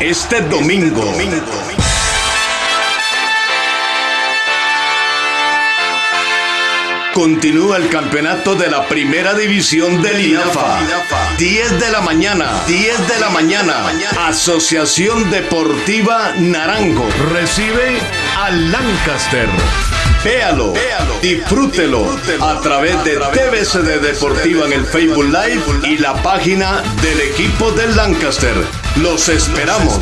este domingo. Continúa el campeonato de la primera división del INAFA. 10 de la mañana, 10 de la mañana. Asociación Deportiva Naranjo. Recibe al Lancaster. Véalo, disfrútelo a través de TVCD Deportiva en el Facebook Live y la página del equipo del Lancaster. Los esperamos.